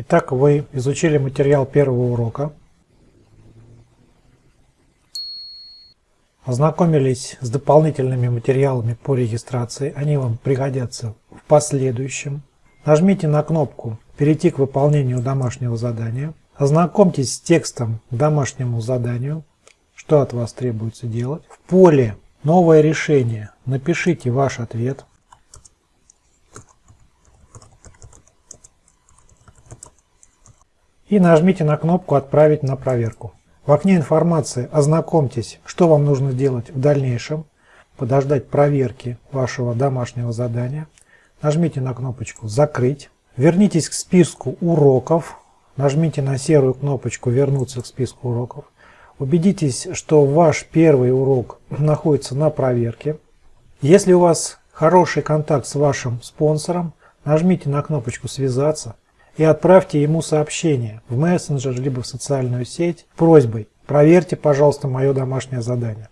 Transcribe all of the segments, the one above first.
Итак, вы изучили материал первого урока. Ознакомились с дополнительными материалами по регистрации. Они вам пригодятся в последующем. Нажмите на кнопку «Перейти к выполнению домашнего задания». Ознакомьтесь с текстом к домашнему заданию, что от вас требуется делать. В поле «Новое решение» напишите ваш ответ. И нажмите на кнопку «Отправить на проверку». В окне информации ознакомьтесь, что вам нужно делать в дальнейшем, подождать проверки вашего домашнего задания. Нажмите на кнопочку «Закрыть». Вернитесь к списку уроков, Нажмите на серую кнопочку «Вернуться к списку уроков». Убедитесь, что ваш первый урок находится на проверке. Если у вас хороший контакт с вашим спонсором, нажмите на кнопочку «Связаться» и отправьте ему сообщение в мессенджер либо в социальную сеть просьбой «Проверьте, пожалуйста, мое домашнее задание».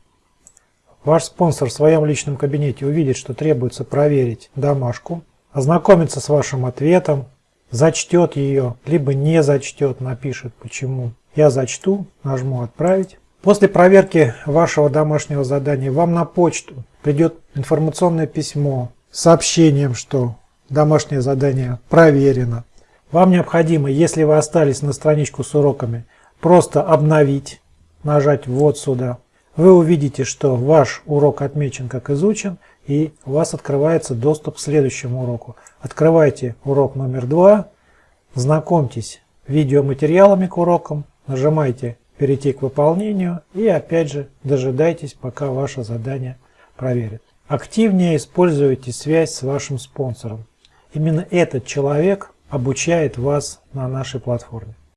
Ваш спонсор в своем личном кабинете увидит, что требуется проверить домашку, ознакомиться с вашим ответом, зачтет ее, либо не зачтет, напишет почему. Я зачту, нажму «Отправить». После проверки вашего домашнего задания вам на почту придет информационное письмо с сообщением, что домашнее задание проверено. Вам необходимо, если вы остались на страничку с уроками, просто обновить, нажать «Вот сюда». Вы увидите, что ваш урок отмечен как изучен, и у вас открывается доступ к следующему уроку. Открывайте урок номер два, знакомьтесь видеоматериалами к урокам, нажимайте «Перейти к выполнению» и опять же дожидайтесь, пока ваше задание проверит. Активнее используйте связь с вашим спонсором. Именно этот человек обучает вас на нашей платформе.